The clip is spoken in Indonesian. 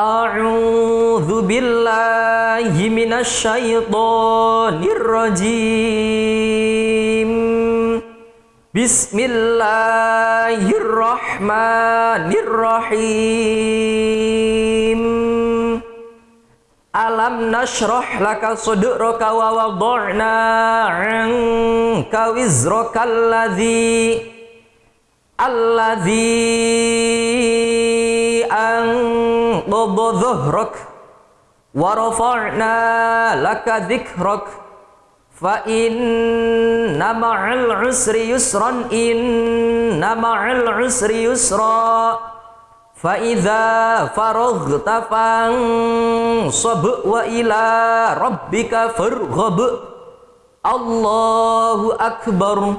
A'udzu billahi minasyaitonir rajim. Bismillahirrahmanirrahim. Alam nashrah laka sudraka wa wada'na 'anka wizraka alladhi alladhi an أنقض ظهرك ورفعنا لك ذكرك فإن مع العسر يسرا إن مع العسر يسرا فإذا فرغت فانصب وإلى ربك فارغب. الله أكبر.